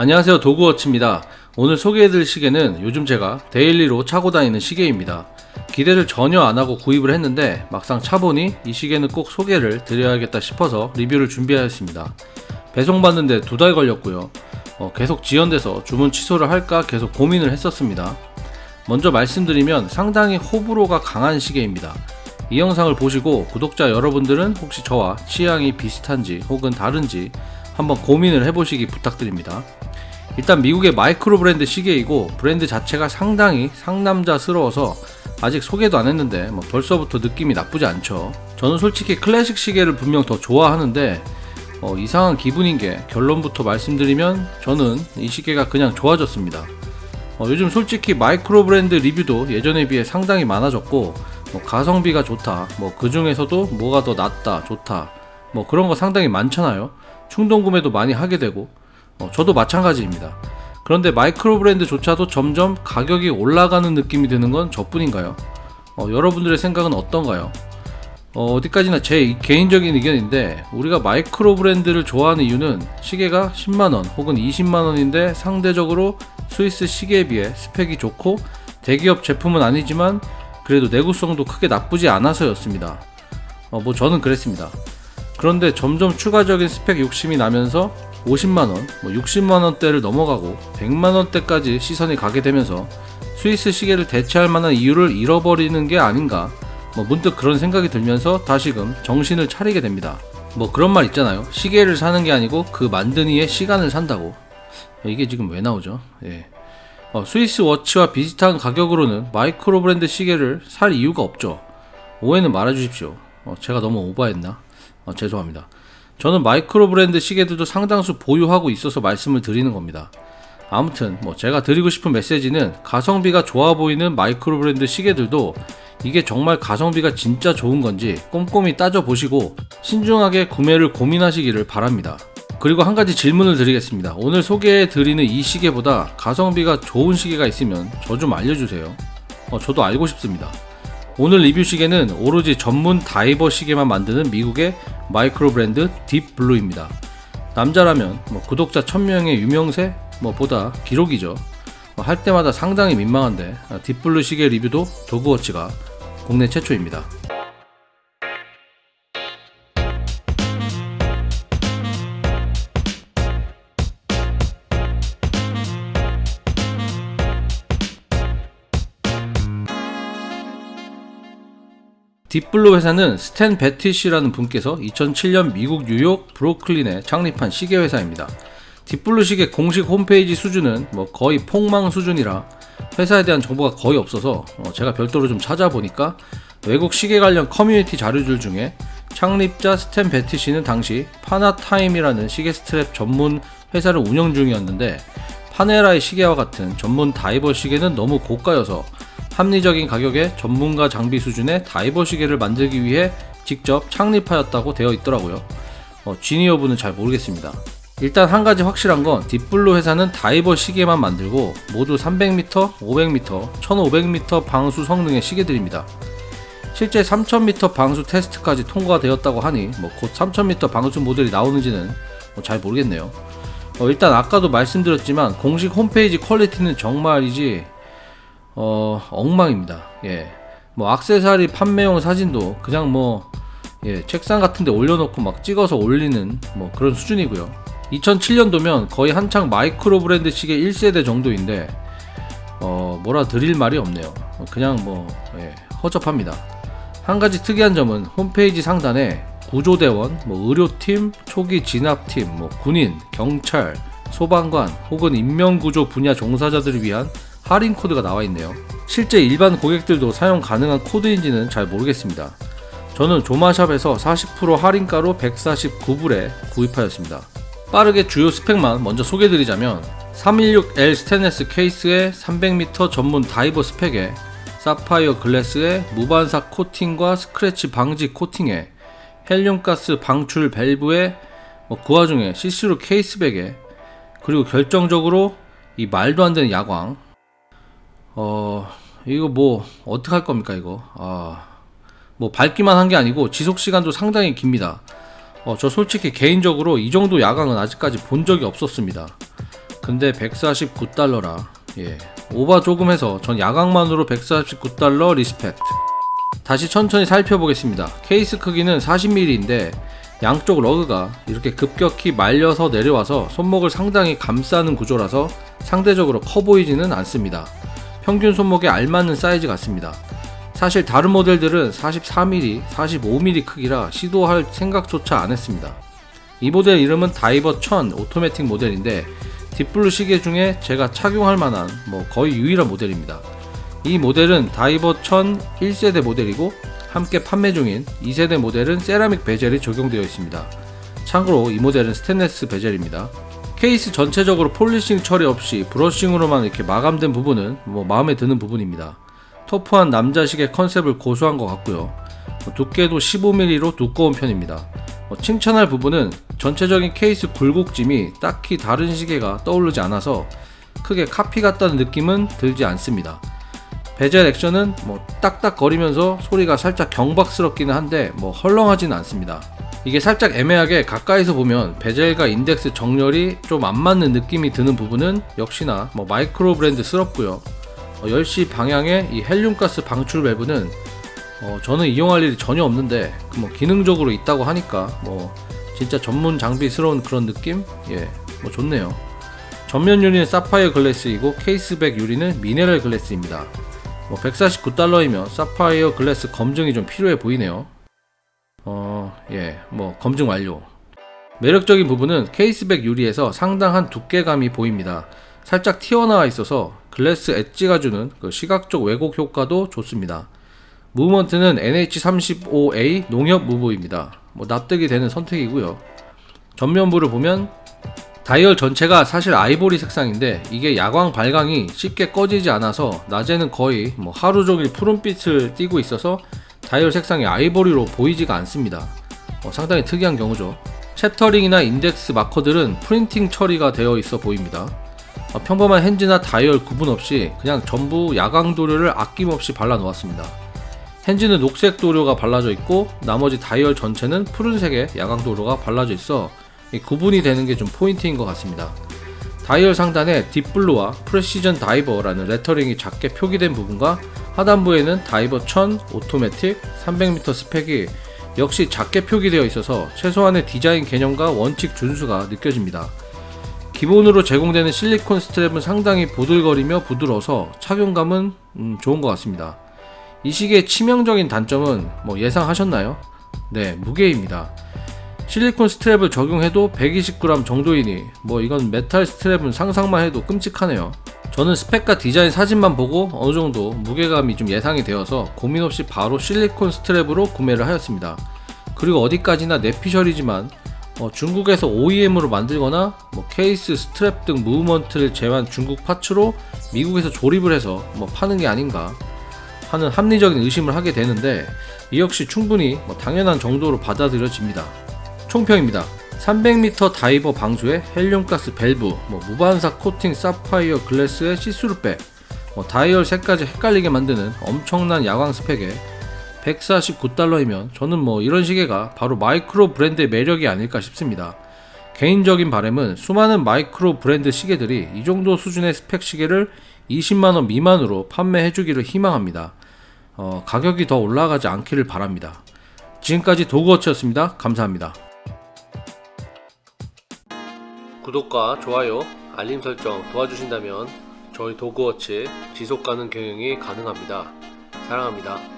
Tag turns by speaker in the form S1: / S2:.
S1: 안녕하세요 도그워치입니다. 오늘 소개해드릴 시계는 요즘 제가 daily로 차고 다니는 시계입니다. 기대를 전혀 안하고 구입을 했는데 막상 차보니 이 시계는 꼭 소개를 드려야겠다 싶어서 리뷰를 준비하였습니다. 배송받는데 두 달 걸렸고요. 어, 계속 지연돼서 주문 취소를 할까 계속 고민을 했었습니다. 먼저 말씀드리면 상당히 호불호가 강한 시계입니다. 이 영상을 보시고 구독자 여러분들은 혹시 저와 취향이 비슷한지 혹은 다른지 한번 고민을 해보시기 부탁드립니다 일단 미국의 마이크로 브랜드 시계이고 브랜드 자체가 상당히 상남자스러워서 아직 소개도 안 했는데 뭐 벌써부터 느낌이 나쁘지 않죠. 저는 솔직히 클래식 시계를 분명 더 좋아하는데 어, 이상한 기분인 게 결론부터 말씀드리면 저는 이 시계가 그냥 좋아졌습니다. 어, 요즘 솔직히 마이크로 브랜드 리뷰도 예전에 비해 상당히 많아졌고 뭐 가성비가 좋다 뭐 그 중에서도 뭐가 더 낫다 좋다 뭐 그런 거 상당히 많잖아요. 충동 구매도 많이 하게 되고 어, 저도 마찬가지입니다. 그런데 마이크로 브랜드조차도 점점 가격이 올라가는 느낌이 드는 건 저뿐인가요? 어, 여러분들의 생각은 어떤가요? 어, 디까지나 제 개인적인 의견인데 우리가 마이크로 브랜드를 좋아하는 이유는 시계가 10만원 혹은 20만원인데 상대적으로 스위스 시계에 비해 스펙이 좋고 대기업 제품은 아니지만 그래도 내구성도 크게 나쁘지 않아서였습니다. 어, 뭐 저는 그랬습니다. 그런데 점점 추가적인 스펙 욕심이 나면서 50만원, 뭐 60만원대를 넘어가고 100만원대까지 시선이 가게 되면서 스위스 시계를 대체할 만한 이유를 잃어버리는 게 아닌가 뭐 문득 그런 생각이 들면서 다시금 정신을 차리게 됩니다. 뭐 그런 말 있잖아요. 시계를 사는 게 아니고 그 만든 이의 시간을 산다고. 이게 지금 왜 나오죠? 예. 어, 스위스 watch와 비슷한 가격으로는 마이크로 브랜드 시계를 살 이유가 없죠. 오해는 말아주십시오. 어, 제가 너무 오버했나? 어, 죄송합니다. 저는 마이크로 브랜드 시계들도 상당수 보유하고 있어서 말씀을 드리는 겁니다. 아무튼 뭐 제가 드리고 싶은 메시지는 가성비가 좋아 보이는 마이크로 브랜드 시계들도 이게 정말 가성비가 진짜 좋은 건지 꼼꼼히 따져보시고 신중하게 구매를 고민하시기를 바랍니다. 그리고 한 가지 질문을 드리겠습니다. 오늘 소개해 드리는 이 시계보다 가성비가 좋은 시계가 있으면 저 좀 알려주세요. 어, 저도 알고 싶습니다. 오늘 리뷰 시계는 오로지 전문 다이버 시계만 만드는 미국의 마이크로 브랜드 딥블루입니다. 남자라면 뭐 구독자 1000명의 유명세 뭐 보다 기록이죠. 뭐 할 때마다 상당히 민망한데 아, 딥블루 시계 리뷰도 도그워치가 국내 최초입니다. 딥블루 회사는 스탠 베티시라는 분께서 2007년 미국 뉴욕 브루클린에 창립한 시계 회사입니다. 딥블루 시계 공식 홈페이지 수준은 뭐 거의 폭망 수준이라 회사에 대한 정보가 거의 없어서 어 제가 별도로 좀 찾아보니까 외국 시계 관련 커뮤니티 자료들 중에 창립자 스탠 베티시는 당시 파나타임이라는 시계 스트랩 전문 회사를 운영 중이었는데 파네라이 시계와 같은 전문 다이버 시계는 너무 고가여서 합리적인 가격에 전문가 장비 수준의 다이버 시계를 만들기 위해 직접 창립하였다고 되어 있더라고요. 어, 진위 여부는 잘 모르겠습니다. 일단 한 가지 확실한 건 딥블루 회사는 다이버 시계만 만들고 모두 300m, 500m, 1500m 방수 성능의 시계들입니다. 실제 3000m 방수 테스트까지 통과되었다고 하니 뭐 곧 3000m 방수 모델이 나오는지는 뭐 잘 모르겠네요. 어, 일단 아까도 말씀드렸지만 공식 홈페이지 quality는 정말이지 어, 엉망입니다. 예. 뭐 악세사리 판매용 사진도 그냥 뭐 예, 책상 같은 데 올려놓고 막 찍어서 올리는 뭐 그런 수준이고요. 2007년도면 거의 한창 마이크로 브랜드 시계 1세대 정도인데 어, 뭐라 드릴 말이 없네요. 그냥 뭐 예, 허접합니다. 한 가지 특이한 점은 홈페이지 상단에 구조대원, 뭐 의료팀, 초기 진압팀, 뭐 군인, 경찰, 소방관 혹은 인명구조 분야 종사자들을 위한 할인 코드가 나와 있네요. 실제 일반 고객들도 사용 가능한 코드인지는 잘 모르겠습니다. 저는 조마샵에서 40% 할인가로 149불에 구입하였습니다. 빠르게 주요 스펙만 먼저 소개드리자면 316L 스테인레스 케이스에 300m 전문 다이버 스펙에 사파이어 glass에 무반사 코팅과 스크래치 방지 코팅에 헬륨가스 방출 밸브에 뭐그 와중에 시스루 case back에 그리고 결정적으로 이 말도 안 되는 야광 어 이거 뭐 어떻게 할 겁니까 이거 아뭐 밝기만 한 게 아니고 지속 시간도 상당히 깁니다 어, 저 솔직히 개인적으로 이 정도 야광은 아직까지 본 적이 없었습니다 근데 149달러라. 예. 오바 조금 해서 전 야광만으로 149달러 respect. 다시 천천히 살펴보겠습니다. 케이스 크기는 40mm인데 양쪽 lug가 이렇게 급격히 말려서 내려와서 손목을 상당히 감싸는 구조라서 상대적으로 커 보이지는 않습니다. 평균 손목에 알맞는 사이즈 같습니다. 사실 다른 모델들은 44mm, 45mm 크기라 시도할 생각조차 안 했습니다. 이 모델 이름은 다이버 1000 오토매틱 모델인데 딥블루 시계 중에 제가 착용할 만한 뭐 거의 유일한 모델입니다. 이 모델은 다이버 1000 1세대 모델이고 함께 판매 중인 2세대 모델은 세라믹 bezel이 적용되어 있습니다. 참고로 이 모델은 스테인레스 bezel입니다. 케이스 전체적으로 polishing 처리 없이 brushing으로만 이렇게 마감된 부분은 뭐 마음에 드는 부분입니다. 터프한 남자 시계 컨셉을 고수한 것 같고요. 뭐 두께도 15mm로 두꺼운 편입니다. 뭐 칭찬할 부분은 전체적인 케이스 굴곡짐이 딱히 다른 시계가 떠오르지 않아서 크게 카피 같다는 느낌은 들지 않습니다. 베젤 액션은 뭐 딱딱거리면서 소리가 살짝 경박스럽기는 한데 뭐 헐렁하지는 않습니다. 이게 살짝 애매하게 가까이서 보면 bezel과 인덱스 정렬이 좀 안 맞는 느낌이 드는 부분은 역시나 뭐 마이크로 브랜드스럽고요. 어, 10시 방향의 이 헬륨가스 방출 밸브는 어, 저는 이용할 일이 전혀 없는데 그뭐 기능적으로 있다고 하니까 뭐 진짜 전문 장비스러운 그런 느낌? 예, 뭐 좋네요. 전면 유리는 사파이어 glass이고 case back 유리는 미네랄 glass입니다. 뭐 149달러이면 사파이어 glass 검증이 좀 필요해 보이네요. 어, 예, 뭐 검증 완료. 매력적인 부분은 case back 유리에서 상당한 두께감이 보입니다. 살짝 튀어나와 있어서 glass edge가 주는 그 시각적 왜곡 효과도 좋습니다. movement는 NH35A 농협 move입니다. 뭐 납득이 되는 선택이고요. 전면부를 보면 다이얼 전체가 사실 아이보리 색상인데 이게 야광 발광이 쉽게 꺼지지 않아서 낮에는 거의 뭐 하루 종일 푸른빛을 띠고 있어서 다이얼 색상이 아이보리로 보이지가 않습니다. 어, 상당히 특이한 경우죠. chapter ring이나 인덱스 marker들은 printing 처리가 되어 있어 보입니다. 어, 평범한 hands나 다이얼 구분 없이 그냥 전부 야광 도료를 아낌없이 발라 놓았습니다. hands는 녹색 도료가 발라져 있고 나머지 다이얼 전체는 푸른색의 야광 도료가 발라져 있어 이 구분이 되는 게 좀 포인트인 것 같습니다. 다이얼 상단에 딥블루와 Precision Diver라는 lettering이 작게 표기된 부분과 하단부에는 Diver 1000 automatic 300m 스펙이 역시 작게 표기되어 있어서 최소한의 디자인 개념과 원칙 준수가 느껴집니다. 기본으로 제공되는 실리콘 스트랩은 상당히 보들거리며 부드러워서 착용감은 음, 좋은 것 같습니다. 이 시계의 치명적인 단점은 뭐 예상하셨나요? 네, 무게입니다. 실리콘 스트랩을 적용해도 120g 정도이니 뭐 이건 메탈 스트랩은 상상만 해도 끔찍하네요. 저는 스펙과 디자인 사진만 보고 어느 정도 무게감이 좀 예상이 되어서 고민 없이 바로 실리콘 스트랩으로 구매를 하였습니다. 그리고 어디까지나 뇌피셜이지만 어, 중국에서 OEM으로 만들거나 뭐 케이스, 스트랩 등 무브먼트를 제외한 중국 parts로 미국에서 조립을 해서 뭐 파는 게 아닌가 하는 합리적인 의심을 하게 되는데 이 역시 충분히 뭐 당연한 정도로 받아들여집니다. 총평입니다. 300m 다이버 방수에 헬륨가스 밸브, 뭐 무반사 코팅 사파이어 glass의 see-through back, 뭐 다이얼 색까지 헷갈리게 만드는 엄청난 야광 스펙에 149달러이면 저는 뭐 이런 시계가 바로 마이크로 브랜드의 매력이 아닐까 싶습니다. 개인적인 바람은 수많은 마이크로 브랜드 시계들이 이 정도 수준의 스펙 시계를 20만원 미만으로 판매해주기를 희망합니다. 어, 가격이 더 올라가지 않기를 바랍니다. 지금까지 도그워치였습니다. 감사합니다. 구독과 좋아요, 알림 설정 도와주신다면 저희 도그워치 지속가능 경영이 가능합니다. 사랑합니다.